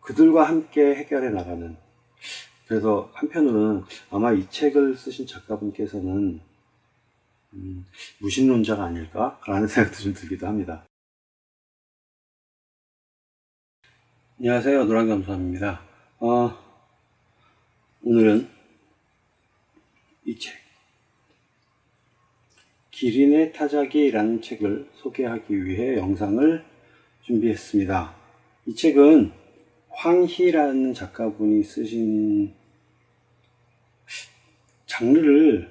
그들과 함께 해결해 나가는 그래서 한편으로는 아마 이 책을 쓰신 작가분께서는 음, 무신론자가 아닐까? 라는 생각도 좀 들기도 합니다. 안녕하세요. 노랑감사입니다. 어, 오늘은 이 책, 기린의 타자기라는 책을 소개하기 위해 영상을 준비했습니다. 이 책은 황희라는 작가분이 쓰신 장르를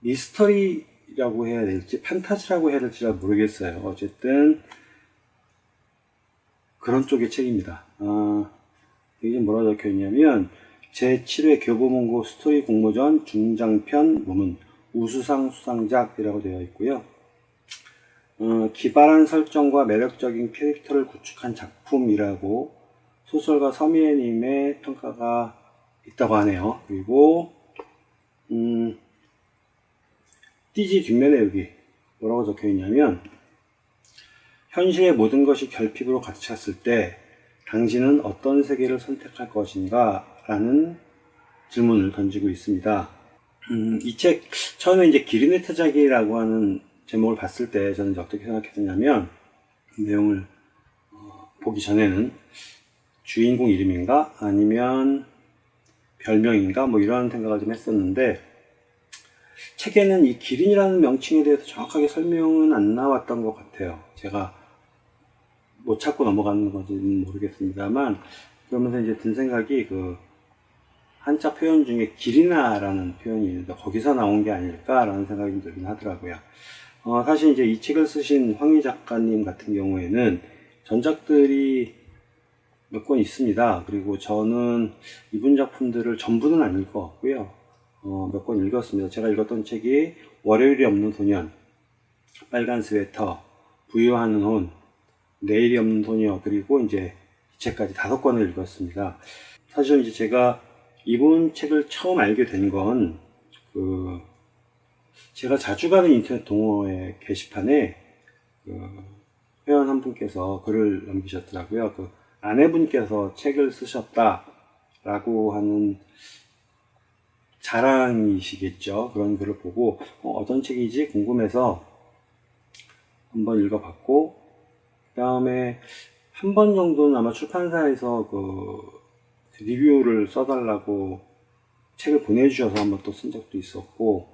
미스터리라고 해야 될지 판타지라고 해야 될지 잘 모르겠어요. 어쨌든 그런 쪽의 책입니다. 아, 여기 뭐라 적혀 있냐면 제7회 교보문고 스토리 공모전 중장편 부문 우수상 수상작이라고 되어 있고요. 어, 기발한 설정과 매력적인 캐릭터를 구축한 작품이라고 소설가 서미애님의 평가가 있다고 하네요. 그리고 음, 띠지 뒷면에 여기 뭐라고 적혀 있냐면 현실의 모든 것이 결핍으로 찼을 때 당신은 어떤 세계를 선택할 것인가 라는 질문을 던지고 있습니다. 음, 이 책 처음에 이제 기린의 타자기라고 하는 제목을 봤을 때 저는 어떻게 생각했냐면 내용을 어, 보기 전에는 주인공 이름인가? 아니면 별명인가? 뭐 이런 생각을 좀 했었는데 책에는 이 기린이라는 명칭에 대해서 정확하게 설명은 안 나왔던 것 같아요. 제가 못 찾고 넘어가는 건지는 모르겠습니다만 그러면서 이제 든 생각이 그 한자 표현 중에 기리나라는 표현이 있는데 거기서 나온 게 아닐까라는 생각이 들긴 하더라고요. 어, 사실 이제 이 책을 쓰신 황희 작가님 같은 경우에는 전작들이 몇 권 있습니다. 그리고 저는 이분 작품들을 전부는 안 읽어왔고요. 어, 몇 권 읽었습니다. 제가 읽었던 책이 월요일이 없는 소년, 빨간 스웨터, 부유하는 혼, 내일이 없는 소녀, 그리고 이제 이 책까지 다섯 권을 읽었습니다. 사실 이제 제가 이분 책을 처음 알게 된 건, 그, 제가 자주 가는 인터넷 동호회 게시판에 그 회원 한 분께서 글을 남기셨더라고요. 그 아내분께서 책을 쓰셨다 라고 하는 자랑이시겠죠. 그런 글을 보고 어, 떤 책이지 궁금해서 한번 읽어봤고 그 다음에 한 번 정도는 아마 출판사에서 그 리뷰를 써달라고 책을 보내주셔서 한번 또 쓴 적도 있었고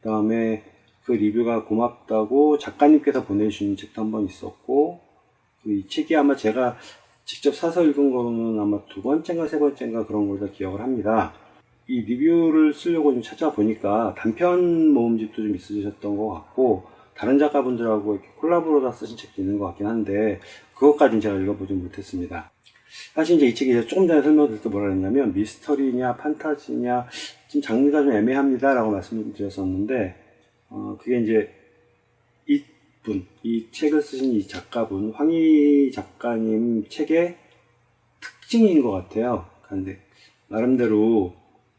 그 다음에 그 리뷰가 고맙다고 작가님께서 보내주신 책도 한번 있었고 이 책이 아마 제가 직접 사서 읽은 거는 아마 두 번째인가 세 번째인가 그런 걸 다 기억을 합니다. 이 리뷰를 쓰려고 좀 찾아보니까 단편 모음집도 좀 있으셨던 것 같고 다른 작가분들하고 이렇게 콜라보로 다 쓰신 책도 있는 것 같긴 한데 그것까지는 제가 읽어보지 못했습니다. 사실 이제 이 책이 조금 전에 설명드릴 때 뭐라 했냐면 미스터리냐 판타지냐 지금 장르가 좀 애매합니다 라고 말씀드렸었는데 어, 그게 이제 이 분. 이 책을 쓰신 이 작가분 황희 작가님 책의 특징인 것 같아요. 그런데 나름대로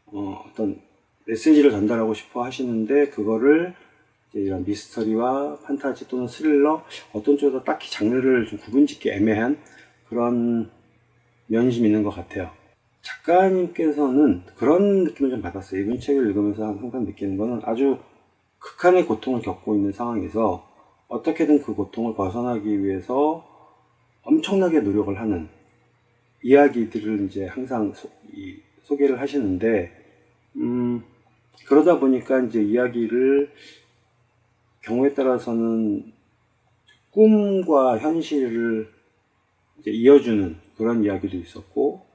어, 어떤 메시지를 전달하고 싶어 하시는데 그거를 이런 미스터리와 판타지 또는 스릴러 어떤 쪽에서 딱히 장르를 좀 구분짓기 애매한 그런 면이 좀 있는 것 같아요. 작가님께서는 그런 느낌을 좀 받았어요. 이분 책을 읽으면서 항상 느끼는 거는 아주 극한의 고통을 겪고 있는 상황에서 어떻게든 그 고통을 벗어나기 위해서 엄청나게 노력을 하는 이야기들을 이제 항상 소, 소개를 하시는데 음, 그러다 보니까 이제 이야기를 경우에 따라서는 꿈과 현실을 이어주는 그런 이야기도 있었고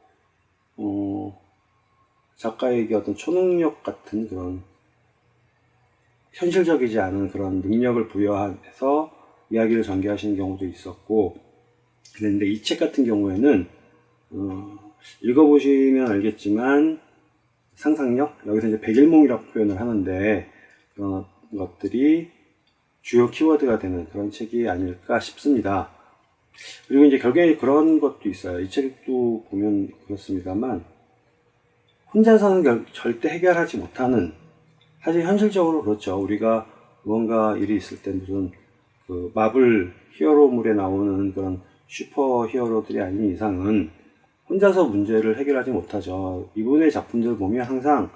어, 작가에게 어떤 초능력 같은 그런 현실적이지 않은 그런 능력을 부여해서 이야기를 전개하시는 경우도 있었고 그런데 이 책 같은 경우에는 어, 읽어보시면 알겠지만 상상력? 여기서 이제 백일몽이라고 표현을 하는데 그런 것들이 주요 키워드가 되는 그런 책이 아닐까 싶습니다. 그리고 이제 결국에 그런 것도 있어요. 이 책도 보면 그렇습니다만 혼자서는 결, 절대 해결하지 못하는 사실 현실적으로 그렇죠 우리가 무언가 일이 있을 때 무슨 그 마블 히어로물에 나오는 그런 슈퍼 히어로들이 아닌 이상은 혼자서 문제를 해결하지 못하죠. 이분의 작품들을 보면 항상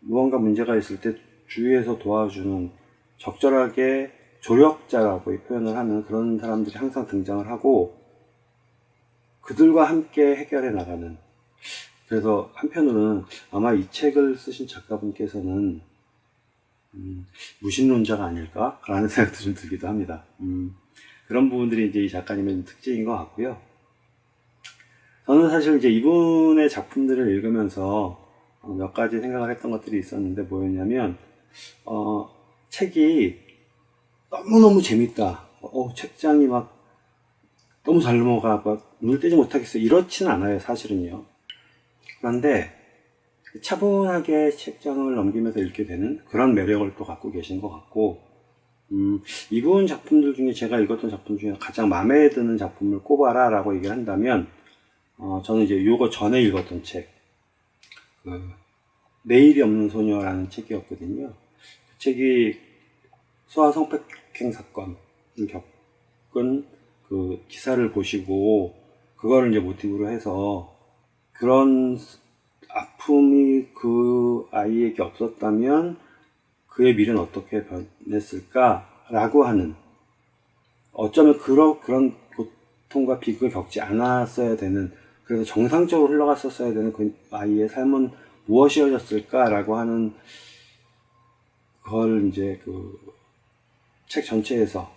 무언가 문제가 있을 때 주위에서 도와주는 적절하게 조력자라고 표현을 하는 그런 사람들이 항상 등장을 하고 그들과 함께 해결해 나가는 그래서 한편으로는 아마 이 책을 쓰신 작가분께서는 음, 무신론자가 아닐까라는 생각도 좀 들기도 합니다. 음, 그런 부분들이 이제 이 작가님의 특징인 것 같고요. 저는 사실 이제 이분의 작품들을 읽으면서 어, 몇 가지 생각을 했던 것들이 있었는데 뭐였냐면 어, 책이 너무너무 재밌다. 어, 책장이 막 너무 잘 넘어가 막 눈을 떼지 못하겠어 이렇지는 않아요 사실은요 그런데 차분하게 책장을 넘기면서 읽게 되는 그런 매력을 또 갖고 계신 것 같고 음, 이분 작품들 중에 제가 읽었던 작품 중에 가장 마음에 드는 작품을 꼽아라 라고 얘기를 한다면 어, 저는 이제 요거 전에 읽었던 책 그, 내일이 없는 소녀라는 책이었거든요. 그 책이 소아 성폭행 사건을 겪은 그 기사를 보시고 그거를 이제 모티브로 해서 그런 아픔이 그 아이에게 없었다면 그의 미래는 어떻게 변했을까라고 하는 어쩌면 그런 그런 고통과 비극을 겪지 않았어야 되는 그래서 정상적으로 흘러갔었어야 되는 그 아이의 삶은 무엇이었을까라고 하는 그걸 이제 그 책 전체에서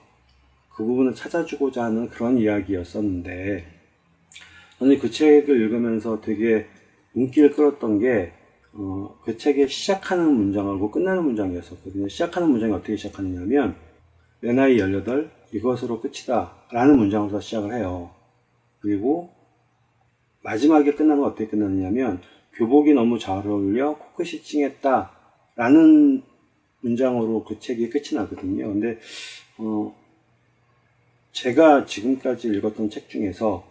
그 부분을 찾아주고자 하는 그런 이야기였었는데 저는 그 책을 읽으면서 되게 눈길을 끌었던 게 어, 그 책의 시작하는 문장하고 끝나는 문장이었었거든요. 시작하는 문장이 어떻게 시작하느냐면 내 나이 18 이것으로 끝이다 라는 문장으로 시작을 해요. 그리고 마지막에 끝나는 건 어떻게 끝나느냐면 교복이 너무 잘 어울려 코끝이 찡했다 라는 문장으로 그 책이 끝이 나거든요. 근데 어, 제가 지금까지 읽었던 책 중에서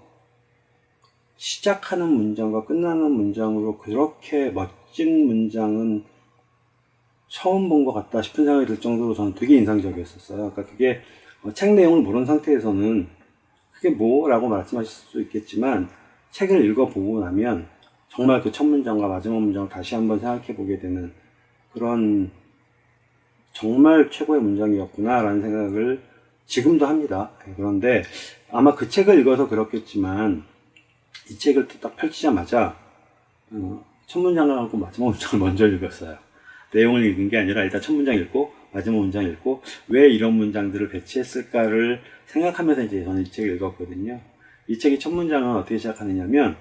시작하는 문장과 끝나는 문장으로 그렇게 멋진 문장은 처음 본 것 같다 싶은 생각이 들 정도로 저는 되게 인상적이었었어요. 그러니까 그게 어, 책 내용을 모르는 상태에서는 그게 뭐라고 말씀하실 수 있겠지만 책을 읽어보고 나면 정말 그 첫 문장과 마지막 문장을 다시 한번 생각해 보게 되는 그런 정말 최고의 문장이었구나 라는 생각을 지금도 합니다. 그런데 아마 그 책을 읽어서 그렇겠지만 이 책을 딱 펼치자마자 어, 첫 문장을 하고 마지막 문장을 먼저 읽었어요. 내용을 읽은 게 아니라 일단 첫 문장 읽고 마지막 문장 읽고 왜 이런 문장들을 배치했을까를 생각하면서 이제 저는 이 책을 읽었거든요. 이 책의 첫 문장은 어떻게 시작하느냐면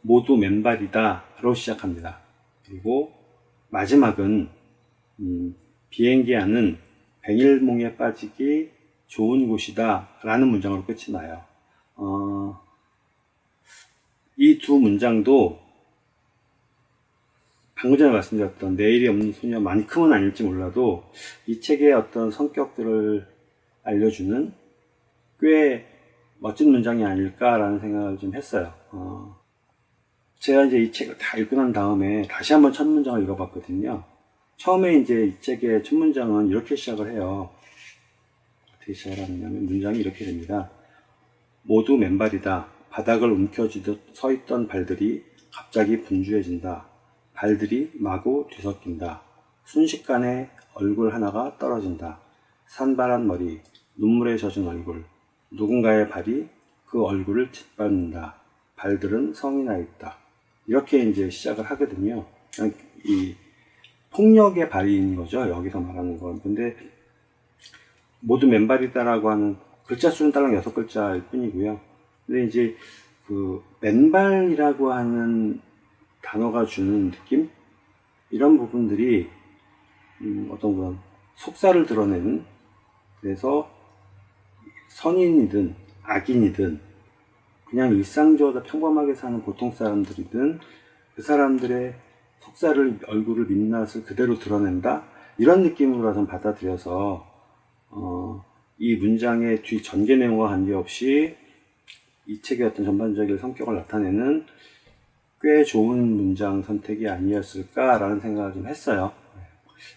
모두 맨발이다로 시작합니다. 그리고 마지막은 음, 비행기 안은 백일몽에 빠지기 좋은 곳이다 라는 문장으로 끝이 나요. 어, 이 두 문장도 방금 전에 말씀드렸던 내일이 없는 소녀만큼은 아닐지 몰라도 이 책의 어떤 성격들을 알려주는 꽤 멋진 문장이 아닐까라는 생각을 좀 했어요. 어, 제가 이제 이 책을 다 읽고 난 다음에 다시 한번 첫 문장을 읽어봤거든요. 처음에 이제 이 책의 첫 문장은 이렇게 시작을 해요. 어떻게 시작을 하냐면 문장이 이렇게 됩니다. 모두 맨발이다. 바닥을 움켜쥐듯 서 있던 발들이 갑자기 분주해진다. 발들이 마구 뒤섞인다. 순식간에 얼굴 하나가 떨어진다. 산발한 머리, 눈물에 젖은 얼굴, 누군가의 발이 그 얼굴을 짓밟는다. 발들은 성이 나 있다. 이렇게 이제 시작을 하거든요. 이 폭력의 발휘인 거죠. 여기서 말하는 건. 근데 모두 맨발이다라고 하는 글자 수는 딸랑 여섯 글자일 뿐이고요. 근데 이제 그 맨발이라고 하는 단어가 주는 느낌? 이런 부분들이 음 어떤 그런 속사를 드러내는 그래서 선인이든 악인이든 그냥 일상적으로 평범하게 사는 보통 사람들이든 그 사람들의 속살을 얼굴을 민낯을 그대로 드러낸다 이런 느낌으로 좀 받아들여서 어, 이 문장의 뒤 전개 내용과 관계없이 이 책의 어떤 전반적인 성격을 나타내는 꽤 좋은 문장 선택이 아니었을까라는 생각을 좀 했어요.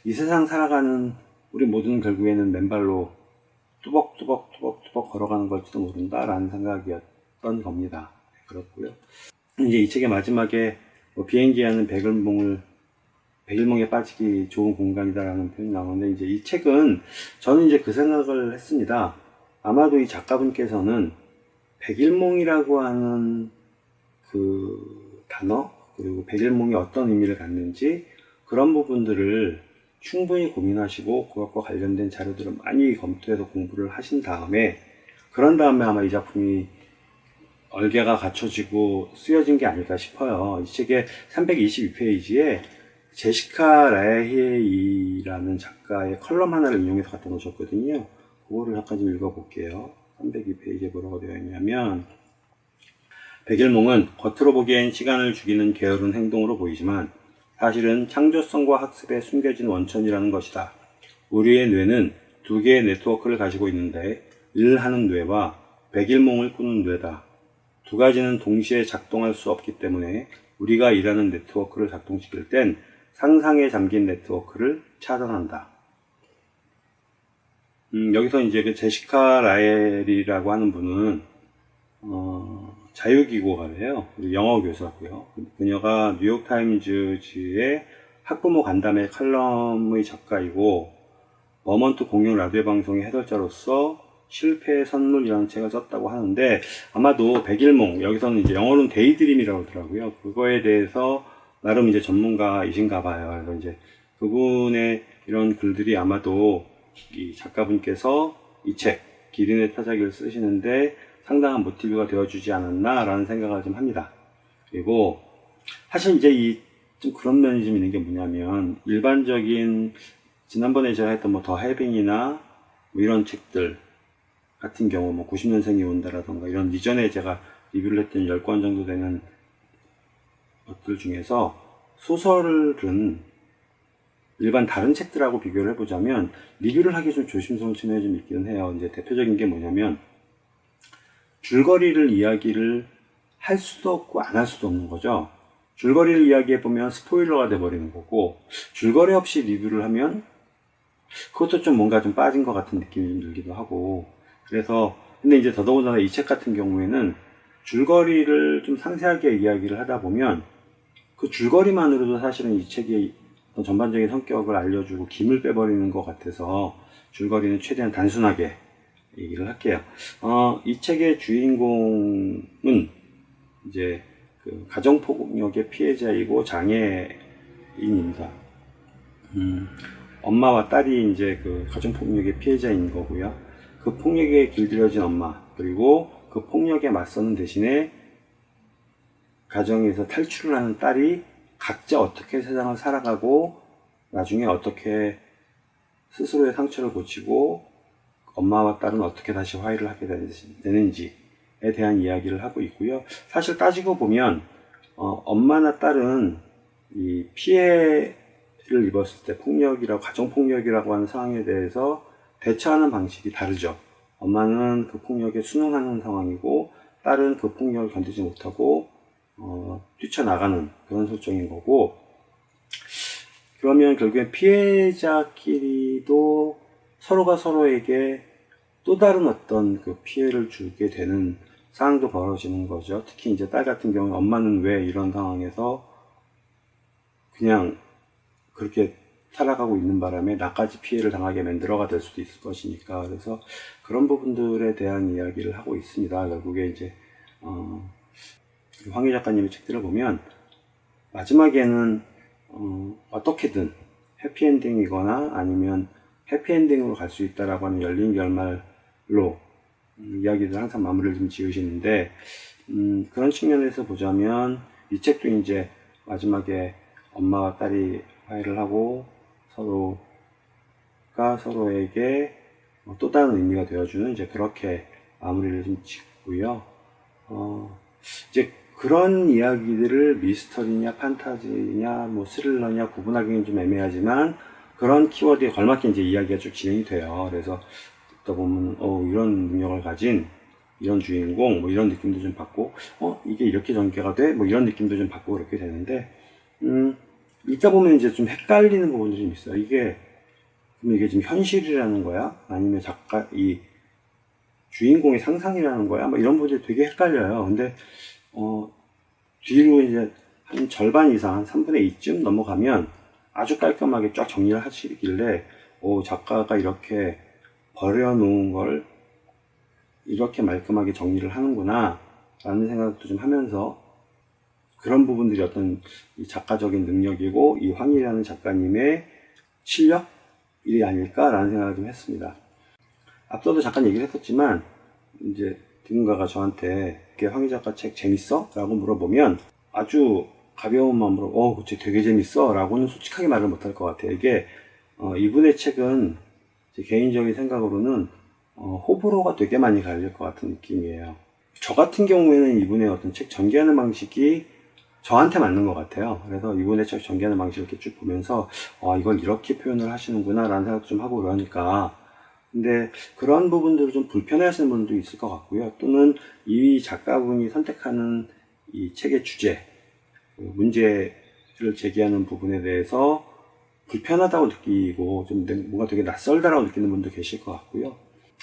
이 세상 살아가는 우리 모두는 결국에는 맨발로 뚜벅뚜벅 뚜벅뚜벅 걸어가는 걸지도 모른다라는 생각이었던 겁니다. 그렇고요. 이제 이 책의 마지막에 뭐 비행기에 하는 백일몽을 백일몽에 빠지기 좋은 공간이다라는 표현이 나오는데 이제 이 책은 저는 이제 그 생각을 했습니다. 아마도 이 작가분께서는 백일몽이라고 하는 그 단어 그리고 백일몽이 어떤 의미를 갖는지 그런 부분들을 충분히 고민하시고 그것과 관련된 자료들을 많이 검토해서 공부를 하신 다음에 그런 다음에 아마 이 작품이 얼개가 갖춰지고 쓰여진 게 아닐까 싶어요. 이 책의 322페이지에 제시카 라헤이라는 작가의 컬럼 하나를 인용해서 갖다 놓으셨거든요. 그거를 잠깐 좀 읽어볼게요. 302페이지에 뭐라고 되어 있냐면 백일몽은 겉으로 보기엔 시간을 죽이는 게으른 행동으로 보이지만 사실은 창조성과 학습에 숨겨진 원천이라는 것이다. 우리의 뇌는 두 개의 네트워크를 가지고 있는데 일하는 뇌와 백일몽을 꾸는 뇌다. 두 가지는 동시에 작동할 수 없기 때문에 우리가 일하는 네트워크를 작동시킬 땐 상상에 잠긴 네트워크를 차단한다. 음, 여기서 이제 그 제시카 라엘이라고 하는 분은 어, 자유기고가래요. 영어 교사고요. 그녀가 뉴욕타임즈의 학부모 간담회 칼럼의 작가이고 버몬트 공영 라디오 방송의 해설자로서 실패의 선물이라는 책을 썼다고 하는데 아마도 백일몽 여기서는 이제 영어로는 daydream이라고 하더라고요. 그거에 대해서 나름 이제 전문가이신가 봐요. 그래서 이제 그분의 이런 글들이 아마도 이 작가분께서 이 책 기린의 타자기를 쓰시는데 상당한 모티브가 되어주지 않았나 라는 생각을 좀 합니다. 그리고 사실 이제 이 좀 그런 면이 좀 있는 게 뭐냐면 일반적인 지난번에 제가 했던 뭐 The Having이나 뭐 이런 책들 같은 경우 뭐 90년생이 온다라던가 이런 이전에 제가 리뷰를 했던 10권 정도 되는 것들 중에서 소설은 일반 다른 책들하고 비교를 해보자면 리뷰를 하기 좀 조심스러운 측면이 좀 있기는 해요. 이제 대표적인 게 뭐냐면 줄거리를 이야기를 할 수도 없고 안 할 수도 없는 거죠. 줄거리를 이야기해 보면 스포일러가 돼 버리는 거고 줄거리 없이 리뷰를 하면 그것도 좀 뭔가 좀 빠진 것 같은 느낌이 좀 들기도 하고 그래서 근데 이제 더더군다나 이 책 같은 경우에는 줄거리를 좀 상세하게 이야기를 하다 보면 그 줄거리만으로도 사실은 이 책의 전반적인 성격을 알려주고 김을 빼버리는 것 같아서 줄거리는 최대한 단순하게 얘기를 할게요. 어, 이 책의 주인공은 이제 그 가정폭력의 피해자이고 장애인입니다. 음, 엄마와 딸이 이제 그 가정폭력의 피해자인 거고요. 그 폭력에 길들여진 엄마 그리고 그 폭력에 맞서는 대신에 가정에서 탈출을 하는 딸이 각자 어떻게 세상을 살아가고 나중에 어떻게 스스로의 상처를 고치고 엄마와 딸은 어떻게 다시 화해를 하게 되는지에 대한 이야기를 하고 있고요. 사실 따지고 보면 어, 엄마나 딸은 이 피해를 입었을 때 폭력이라고 가정폭력이라고 하는 상황에 대해서 대처하는 방식이 다르죠. 엄마는 그 폭력에 순응하는 상황이고 딸은 그 폭력을 견디지 못하고 어, 뛰쳐나가는 그런 설정인 거고 그러면 결국엔 피해자끼리도 서로가 서로에게 또 다른 어떤 그 피해를 주게 되는 상황도 벌어지는 거죠. 특히 이제 딸 같은 경우는 엄마는 왜 이런 상황에서 그냥 그렇게 살아가고 있는 바람에 나까지 피해를 당하게 만들어가 될 수도 있을 것이니까 그래서 그런 부분들에 대한 이야기를 하고 있습니다. 결국에 이제 어, 황희 작가님의 책들을 보면 마지막에는 어, 떻게든 해피엔딩이거나 아니면 해피엔딩으로 갈 수 있다라고 하는 열린 결말로 음, 이야기를 항상 마무리를 좀 지으시는데 음, 그런 측면에서 보자면 이 책도 이제 마지막에 엄마와 딸이 화해를 하고 서로가 서로에게 또 다른 의미가 되어주는 이제 그렇게 마무리를 좀 짓고요. 어, 이제 그런 이야기들을 미스터리냐, 판타지냐, 뭐 스릴러냐 구분하기는 좀 애매하지만 그런 키워드에 걸맞게 이제 이야기가 쭉 진행이 돼요. 그래서 듣다 보면 어, 이런 능력을 가진 이런 주인공 뭐 이런 느낌도 좀 받고 어 이게 이렇게 전개가 돼? 뭐 이런 느낌도 좀 받고 그렇게 되는데 음 읽다 보면 이제 좀 헷갈리는 부분들이 좀 있어요. 이게 그럼 이게 지금 현실이라는 거야? 아니면 작가 이 주인공의 상상이라는 거야? 뭐 이런 부분들이 되게 헷갈려요. 근데 어, 뒤로 이제 한 절반 이상, 한 3분의 2쯤 넘어가면 아주 깔끔하게 쫙 정리를 하시길래, 오, 작가가 이렇게 버려놓은 걸 이렇게 말끔하게 정리를 하는구나, 라는 생각도 좀 하면서 그런 부분들이 어떤 이 작가적인 능력이고 이 황일이라는 작가님의 실력이 아닐까라는 생각을 좀 했습니다. 앞서도 잠깐 얘기를 했었지만 이제 누군가가 저한테 이렇게 황희 작가 책 재밌어? 라고 물어보면 아주 가벼운 마음으로 어, 그치 되게 재밌어 라고는 솔직하게 말을 못할 것 같아요. 이게 어, 이분의 책은 제 개인적인 생각으로는 어, 호불호가 되게 많이 갈릴 것 같은 느낌이에요. 저 같은 경우에는 이분의 어떤 책 전개하는 방식이 저한테 맞는 것 같아요. 그래서 이분의 책 전개하는 방식을 이렇게 쭉 보면서, 아, 이걸 이렇게 표현을 하시는구나, 라는 생각도 좀 하고 그러니까. 근데 그런 부분들을 좀 불편해 하시는 분도 있을 것 같고요. 또는 이 작가분이 선택하는 이 책의 주제, 그 문제를 제기하는 부분에 대해서 불편하다고 느끼고 좀 뭔가 되게 낯설다라고 느끼는 분도 계실 것 같고요.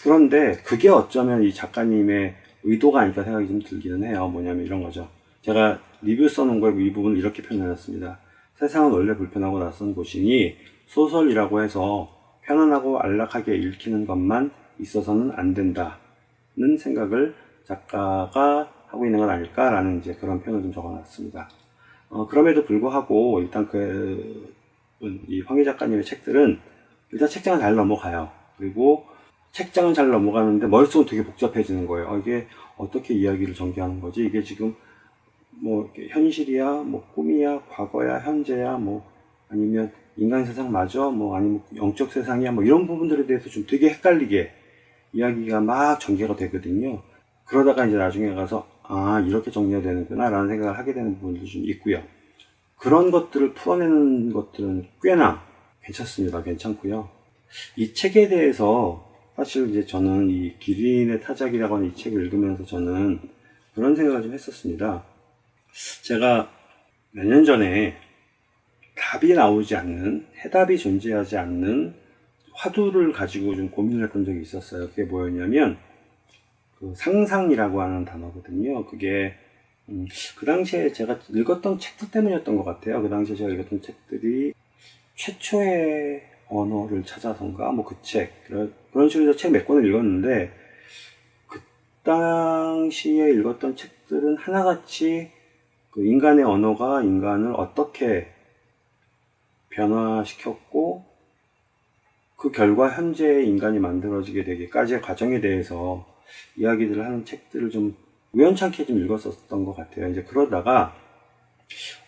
그런데 그게 어쩌면 이 작가님의 의도가 아닐까 생각이 좀 들기는 해요. 뭐냐면 이런 거죠. 제가 리뷰 써놓은 거에 이 부분을 이렇게 표현해놨습니다. 세상은 원래 불편하고 낯선 곳이니 소설이라고 해서 편안하고 안락하게 읽히는 것만 있어서는 안 된다는 생각을 작가가 하고 있는 건 아닐까라는 이제 그런 표현을 좀 적어놨습니다. 어, 그럼에도 불구하고 일단 그, 이 황희 작가님의 책들은 일단 책장을 잘 넘어가요. 그리고 책장은 잘 넘어가는데 머릿속은 되게 복잡해지는 거예요. 어, 이게 어떻게 이야기를 전개하는 거지? 이게 지금 뭐 현실이야, 뭐 꿈이야, 과거야, 현재야, 뭐 아니면 인간 세상 맞아, 뭐 아니면 영적 세상이야, 뭐 이런 부분들에 대해서 좀 되게 헷갈리게 이야기가 막 전개가 되거든요. 그러다가 이제 나중에 가서 아 이렇게 정리가 되는구나 라는 생각을 하게 되는 부분도 좀 있고요. 그런 것들을 풀어내는 것들은 꽤나 괜찮습니다. 괜찮고요. 이 책에 대해서 사실 이제 저는 이 기린의 타작이라고 하는 이 책을 읽으면서 저는 그런 생각을 좀 했었습니다. 제가 몇 년 전에 답이 나오지 않는, 해답이 존재하지 않는 화두를 가지고 좀 고민을 했던 적이 있었어요. 그게 뭐였냐면, 그 상상이라고 하는 단어거든요. 그게, 음, 그 당시에 제가 읽었던 책들 때문이었던 것 같아요. 그 당시에 제가 읽었던 책들이 최초의 언어를 찾아서인가? 뭐 그 책. 그런, 그런 식으로 책 몇 권을 읽었는데, 그 당시에 읽었던 책들은 하나같이 그 인간의 언어가 인간을 어떻게 변화시켰고 그 결과 현재 인간이 만들어지게 되기까지의 과정에 대해서 이야기들을 하는 책들을 좀 우연찮게 좀 읽었었던 것 같아요. 이제 그러다가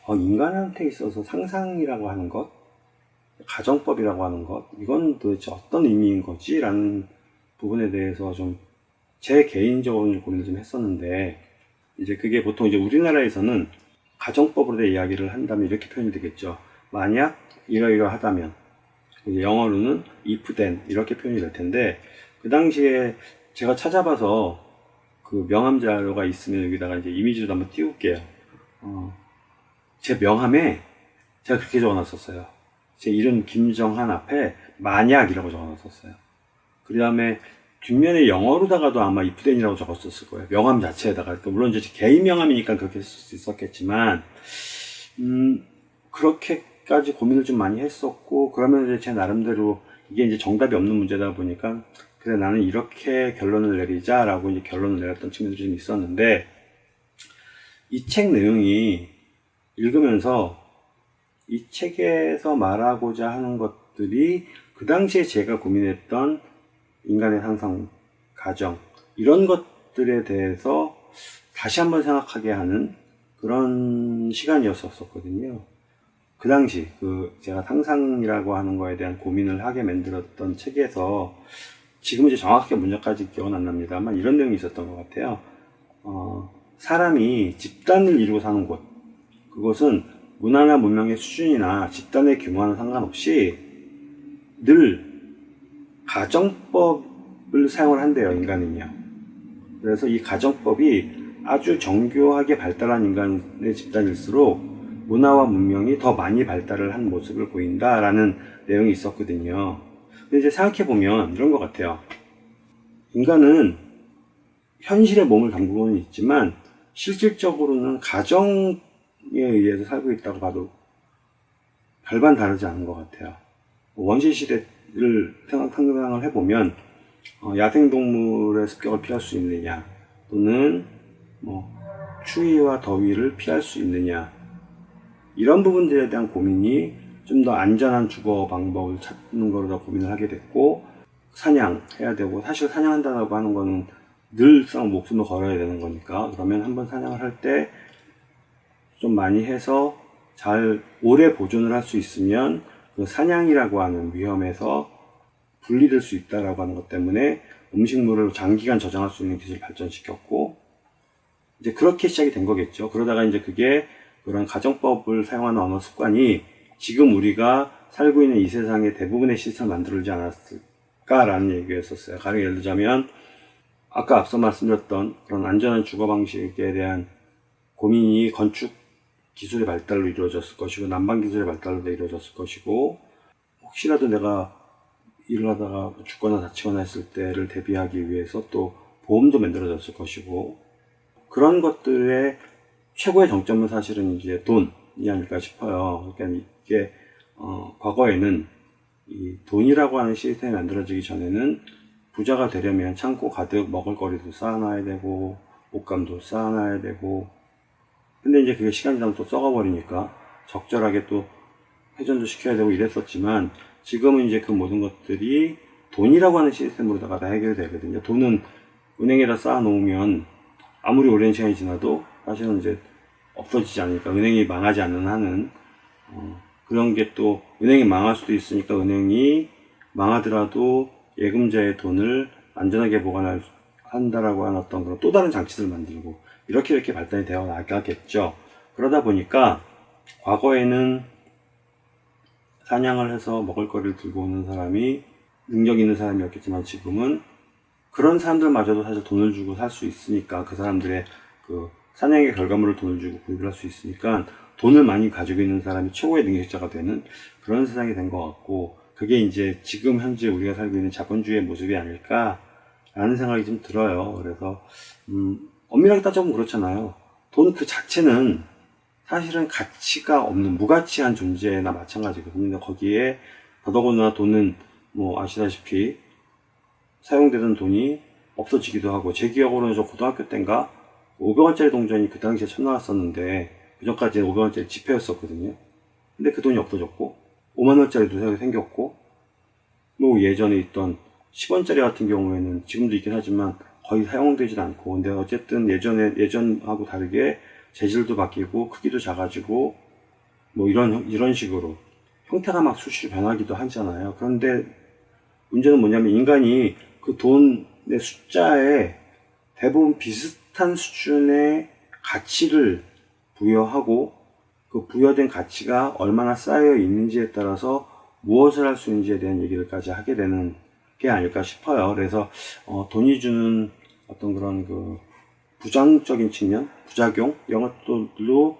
어, 인간한테 있어서 상상이라고 하는 것, 가정법이라고 하는 것, 이건 도대체 어떤 의미인 거지? 라는 부분에 대해서 좀 제 개인적으로 고민을 좀 했었는데, 이제 그게 보통 이제 우리나라에서는 가정법으로 대 이야기를 한다면 이렇게 표현이 되겠죠. 만약 이러이러하다면 영어로는 if then 이렇게 표현이 될 텐데 그 당시에 제가 찾아봐서 그 명함 자료가 있으면 여기다가 이제 이미지로 한번 띄울게요. 어, 제 명함에 제가 그렇게 적어놨었어요. 제 이름 김정한 앞에 만약이라고 적어놨었어요. 그 다음에 뒷면에 영어로다가도 아마 이프덴이라고 적었었을 거예요. 명함 자체에다가. 그러니까 물론 이제 개인 명함이니까 그렇게 쓸 수 있었겠지만, 음, 그렇게 까지 고민을 좀 많이 했었고, 그러면 이제 제 나름대로 이게 이제 정답이 없는 문제다 보니까, 그래, 나는 이렇게 결론을 내리자 라고 이제 결론을 내렸던 측면들이 좀 있었는데, 이 책 내용이 읽으면서 이 책에서 말하고자 하는 것들이 그 당시에 제가 고민했던 인간의 상상, 가정, 이런 것들에 대해서 다시 한번 생각하게 하는 그런 시간이었었거든요. 그 당시, 그, 제가 상상이라고 하는 거에 대한 고민을 하게 만들었던 책에서 지금 이제 정확하게 문제까지 기억은 안 납니다만 이런 내용이 있었던 것 같아요. 어, 사람이 집단을 이루고 사는 곳. 그것은 문화나 문명의 수준이나 집단의 규모와는 상관없이 늘 가정법을 사용을 한대요, 인간은요. 그래서 이 가정법이 아주 정교하게 발달한 인간의 집단일수록 문화와 문명이 더 많이 발달을 한 모습을 보인다라는 내용이 있었거든요. 근데 이제 생각해보면 이런 것 같아요. 인간은 현실에 몸을 담그고는 있지만 실질적으로는 가정에 의해서 살고 있다고 봐도 별반 다르지 않은 것 같아요. 원시 시대를 상상을 해보면 어, 야생동물의 습격을 피할 수 있느냐 또는 뭐 추위와 더위를 피할 수 있느냐 이런 부분들에 대한 고민이 좀 더 안전한 주거 방법을 찾는 거로 더 고민을 하게 됐고 사냥해야 되고 사실 사냥한다고 하는 거는 늘상 목숨을 걸어야 되는 거니까 그러면 한번 사냥을 할 때 좀 많이 해서 잘 오래 보존을 할 수 있으면 그 사냥이라고 하는 위험에서 분리될 수 있다라고 하는 것 때문에 음식물을 장기간 저장할 수 있는 기술을 발전시켰고 이제 그렇게 시작이 된 거겠죠. 그러다가 이제 그게 그런 가정법을 사용하는 언어 습관이 지금 우리가 살고 있는 이 세상의 대부분의 시스템을 만들지 않았을까라는 얘기였었어요. 가령 예를 들자면 아까 앞서 말씀드렸던 그런 안전한 주거 방식에 대한 고민이 건축 기술의 발달로 이루어졌을 것이고 난방 기술의 발달로 이루어졌을 것이고 혹시라도 내가 일을 하다가 죽거나 다치거나 했을 때를 대비하기 위해서 또 보험도 만들어졌을 것이고 그런 것들의 최고의 정점은 사실은 이제 돈이 아닐까 싶어요. 그러니까 이게 어, 과거에는 이 돈이라고 하는 시스템이 만들어지기 전에는 부자가 되려면 창고 가득 먹을거리도 쌓아놔야 되고 옷감도 쌓아놔야 되고 근데 이제 그게 시간 지나면 또 썩어버리니까 적절하게 또 회전도 시켜야 되고 이랬었지만 지금은 이제 그 모든 것들이 돈이라고 하는 시스템으로다가 다 해결되거든요. 돈은 은행에다 쌓아놓으면 아무리 오랜 시간이 지나도 사실은 이제 없어지지 않으니까 은행이 망하지 않는 한은 어, 그런 게 또 은행이 망할 수도 있으니까 은행이 망하더라도 예금자의 돈을 안전하게 보관할 한다라고 하는 어떤 그런 또 다른 장치들을 만들고 이렇게 이렇게 발전이 되어 나가겠죠. 그러다 보니까 과거에는 사냥을 해서 먹을거리를 들고 오는 사람이 능력 있는 사람이었겠지만 지금은 그런 사람들마저도 사실 돈을 주고 살 수 있으니까 그 사람들의 그 사냥의 결과물을 돈을 주고 구입을 할 수 있으니까 돈을 많이 가지고 있는 사람이 최고의 능력자가 되는 그런 세상이 된 것 같고 그게 이제 지금 현재 우리가 살고 있는 자본주의의 모습이 아닐까 라는 생각이 좀 들어요. 그래서 음, 엄밀하게 따져보면 그렇잖아요. 돈 그 자체는 사실은 가치가 없는 무가치한 존재나 마찬가지거든요. 거기에 더더군다나 돈은 뭐 아시다시피 사용되던 돈이 없어지기도 하고 제 기억으로는 저 고등학교 때인가 500원짜리 동전이 그 당시에 처음 나왔었는데 그 전까지는 500원짜리 지폐였었거든요. 근데 그 돈이 없어졌고 5만원짜리도 생겼고 뭐 예전에 있던 10원짜리 같은 경우에는 지금도 있긴 하지만 거의 사용되지 않고 근데 어쨌든 예전에 예전하고 다르게 재질도 바뀌고 크기도 작아지고 뭐 이런 이런 식으로 형태가 막 수시로 변하기도 하잖아요. 그런데 문제는 뭐냐면 인간이 그 돈의 숫자에 대부분 비슷 한 수준의 가치를 부여하고 그 부여된 가치가 얼마나 쌓여 있는지에 따라서 무엇을 할 수 있는지에 대한 얘기를까지 하게 되는 게 아닐까 싶어요. 그래서 어, 돈이 주는 어떤 그런 그 부정적인 측면, 부작용 이런 것들로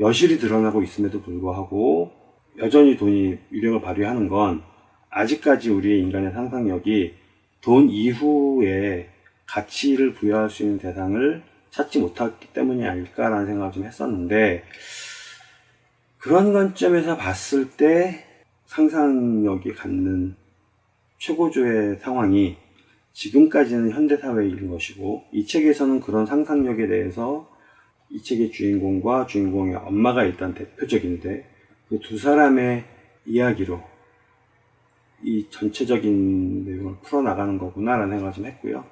여실히 드러나고 있음에도 불구하고 여전히 돈이 위력을 발휘하는 건 아직까지 우리의 인간의 상상력이 돈 이후에 가치를 부여할 수 있는 대상을 찾지 못했기 때문이 아닐까라는 생각을 좀 했었는데 그런 관점에서 봤을 때 상상력이 갖는 최고조의 상황이 지금까지는 현대사회인 것이고 이 책에서는 그런 상상력에 대해서 이 책의 주인공과 주인공의 엄마가 일단 대표적인데 그 두 사람의 이야기로 이 전체적인 내용을 풀어나가는 거구나 라는 생각을 좀 했고요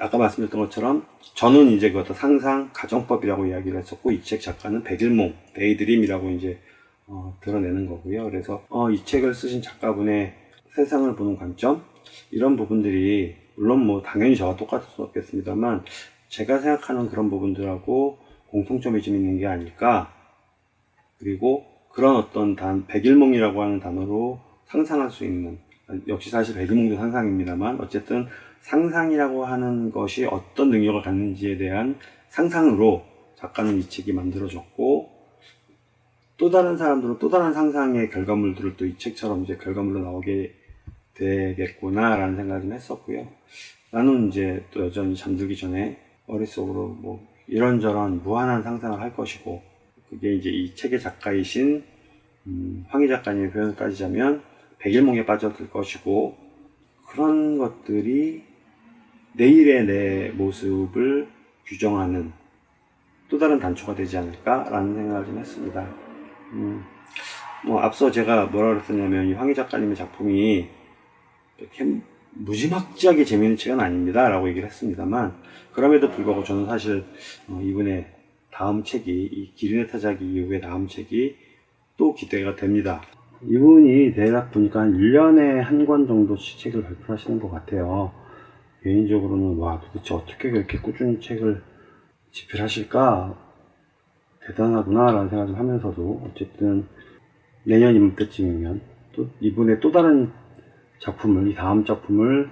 아까 말씀드렸던 것처럼 저는 이제 그것도 상상 가정법이라고 이야기를 했었고 이 책 작가는 백일몽 daydream이라고 이제 어, 드러내는 거고요. 그래서 어, 이 책을 쓰신 작가분의 세상을 보는 관점 이런 부분들이 물론 뭐 당연히 저와 똑같을 수 없겠습니다만 제가 생각하는 그런 부분들하고 공통점이 좀 있는 게 아닐까. 그리고 그런 어떤 단 백일몽이라고 하는 단어로 상상할 수 있는 역시 사실 백일몽도 상상입니다만 어쨌든 상상이라고 하는 것이 어떤 능력을 갖는지에 대한 상상으로 작가는 이 책이 만들어졌고 또 다른 사람들은 또 다른 상상의 결과물들을 또 이 책처럼 이제 결과물로 나오게 되겠구나 라는 생각을 좀 했었고요. 나는 이제 또 여전히 잠들기 전에 머릿속으로 뭐 이런저런 무한한 상상을 할 것이고 그게 이제 이 책의 작가이신 음, 황희 작가님의 표현을 따지자면 백일몽에 빠져들 것이고 그런 것들이 내일의 내 모습을 규정하는 또 다른 단초가 되지 않을까라는 생각을 좀 했습니다. 음, 뭐 앞서 제가 뭐라 그랬었냐면 이 황희 작가님의 작품이 이렇게 무지막지하게 재미있는 책은 아닙니다 라고 얘기를 했습니다만 그럼에도 불구하고 저는 사실 어, 이분의 다음 책이 이 기린의 타자기 이후의 다음 책이 또 기대가 됩니다 이분이 대략 보니까 한 1년에 한 권 정도씩 책을 발표하시는 것 같아요. 개인적으로는 와 도대체 어떻게 그렇게 꾸준히 책을 집필하실까? 대단하구나 라는 생각을 하면서도 어쨌든 내년 이맘 때쯤이면 또 이분의 또 다른 작품을 이 다음 작품을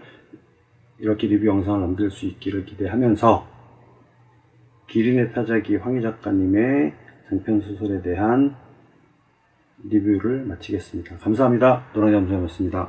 이렇게 리뷰 영상을 남길 수 있기를 기대하면서 기린의 타자기 황희 작가님의 장편 소설에 대한 리뷰를 마치겠습니다. 감사합니다. 노랑잠수였습니다.